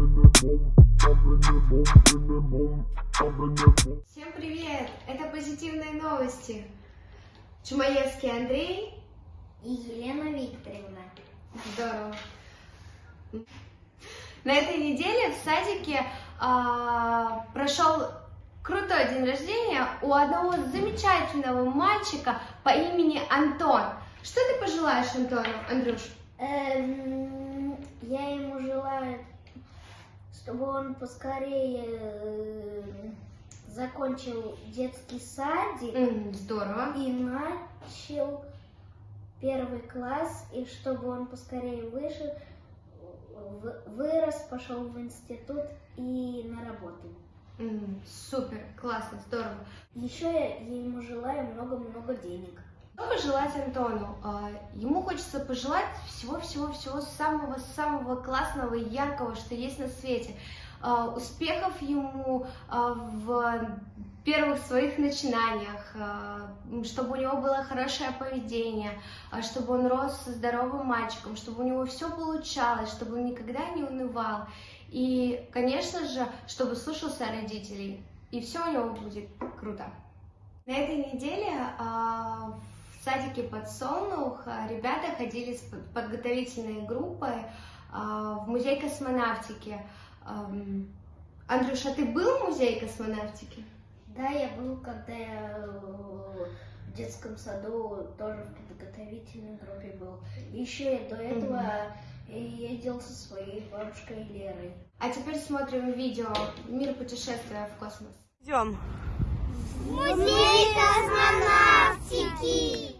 Всем привет! Это позитивные новости. Чумаевский Андрей и Елена Викторовна. Здорово. На этой неделе в садике а, прошел крутой день рождения у одного замечательного мальчика по имени Антон. Что ты пожелаешь Антону, Андрюш? Эм, я ему желаю чтобы он поскорее э, закончил детский садик. Mm, здорово. И начал первый класс, и чтобы он поскорее вышел, вырос, пошел в институт и на работу. Mm, супер, классно, здорово. Еще я ему желаю много-много денег. Что пожелать Антону? А, ему хочется пожелать всего-всего-всего самого-самого классного и яркого, что есть на свете. А, успехов ему а, в первых своих начинаниях, чтобы у него было хорошее поведение, чтобы он рос здоровым мальчиком, чтобы у него все получалось, чтобы он никогда не унывал. И, конечно же, чтобы слушался родителей. И все у него будет круто. На этой неделе в в садике «Подсолнух» а, ребята ходили с подготовительной группой а, в музей космонавтики. Андрюша, ты был в музее космонавтики? Да, я был, когда я э, в детском саду тоже в подготовительной группе был. Еще и до этого mm -hmm. ездил со своей бабушкой Лерой. А теперь смотрим видео «Мир путешествия в космос». Идем. Музей космонавтики! Kiki。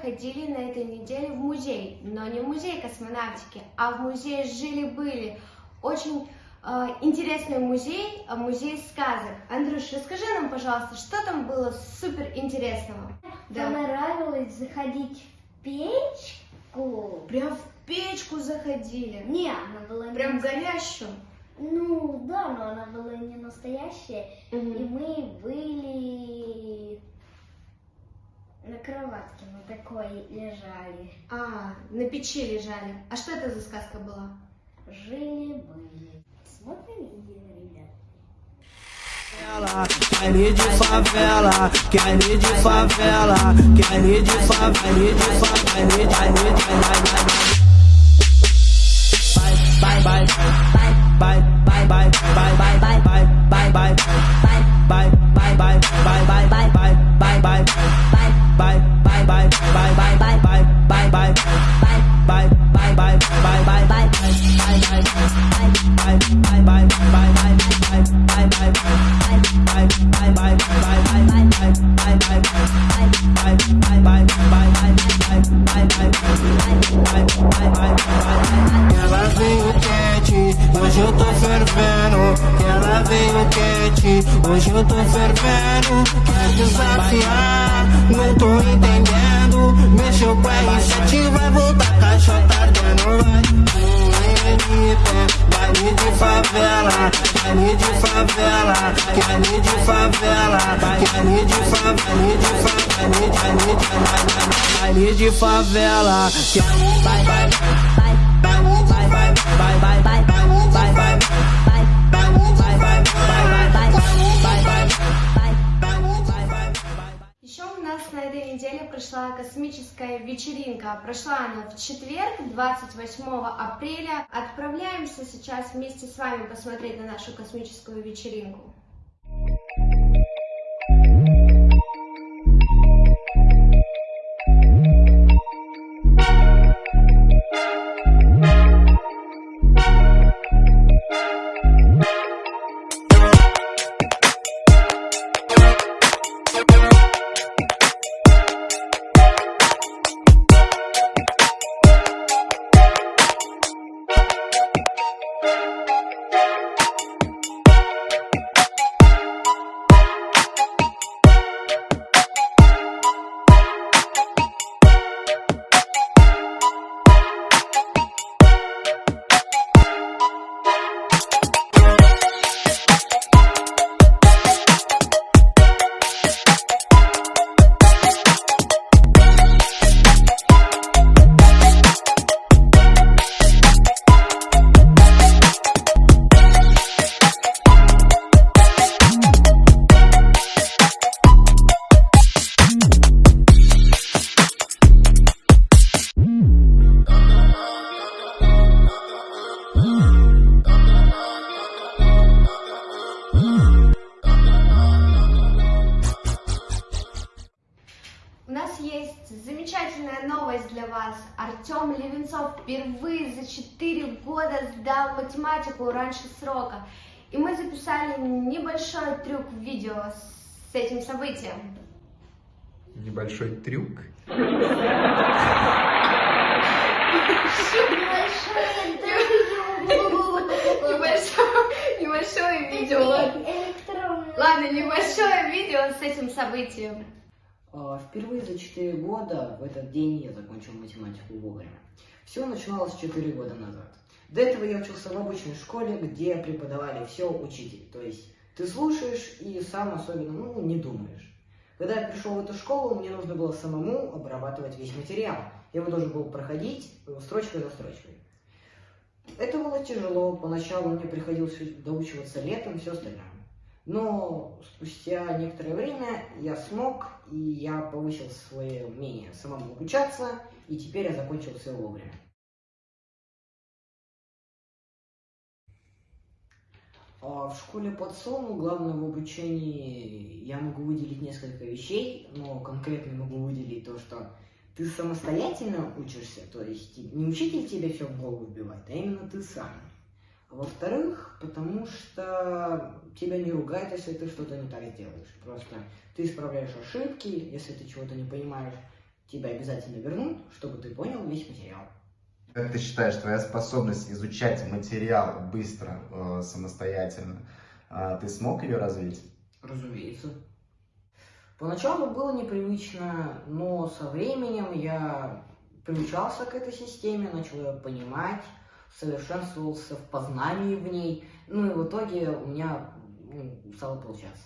ходили на этой неделе в музей, но не в музей космонавтики, а в музей жили-были. Очень э, интересный музей, э, музей сказок. Андрюш, расскажи нам, пожалуйста, что там было супер интересного? Да. Понравилось заходить в печку. Прям в печку заходили? Не, она была... не. Прям не... горящую? Ну, да, но она была не настоящая. Угу. И мы были на кроватке мы такой лежали. А, на печи лежали. А что это за сказка была? Жили-были. Смотрим и ребят. Quer de favela, quer de favela, quer de favela, quer de favela, quer de favela. Bye, bye, bye, bye, bye, bye, bye, bye. Hoje eu tô fervendo. Ela veio quente, hoje eu tô fervendo. Quer desafiar, não tô entendendo. Mexeu com R7, vai voltar, caixota ardendo, vai. Baile de favela, baile de favela, baile de favela, baile de favela, baile de favela, baile de favela, vai, vai, vai. Прошла космическая вечеринка. Прошла она в четверг, 28 апреля. Отправляемся сейчас вместе с вами посмотреть на нашу космическую вечеринку. Замечательная новость для вас. Артем Левенцов впервые за 4 года сдал математику раньше срока. И мы записали небольшой трюк в видео с этим событием. Небольшой трюк. Небольшое, небольшое видео. Ладно, небольшое видео с этим событием. А, Впервые за 4 года в этот день я закончил математику вовремя. Все начиналось 4 года назад. До этого я учился в обычной школе, где преподавали все учитель. То есть ты слушаешь и сам особенно ну, не думаешь. Когда я пришел в эту школу, мне нужно было самому обрабатывать весь материал. Я его должен был проходить э, строчка за строчкой. Это было тяжело, поначалу мне приходилось доучиваться летом все остальное. Но спустя некоторое время я смог, и я повысил свое умение самому обучаться, и теперь я закончил все вовремя. А в школе подсолну главное в обучении я могу выделить несколько вещей, но конкретно могу выделить то, что ты самостоятельно учишься, то есть не учитель тебе все в голову вбивает, а именно ты сам. Во-вторых, потому что тебя не ругают, если ты что-то не так делаешь. Просто ты исправляешь ошибки, если ты чего-то не понимаешь, тебя обязательно вернут, чтобы ты понял весь материал. Как ты считаешь, твоя способность изучать материал быстро, э, самостоятельно, э, ты смог ее развить? Разумеется. Поначалу было непривычно, но со временем я приучался к этой системе, начал ее понимать, совершенствовался в познании в ней, ну и в итоге у меня ну, стало получаться.